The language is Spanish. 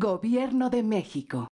Gobierno de México.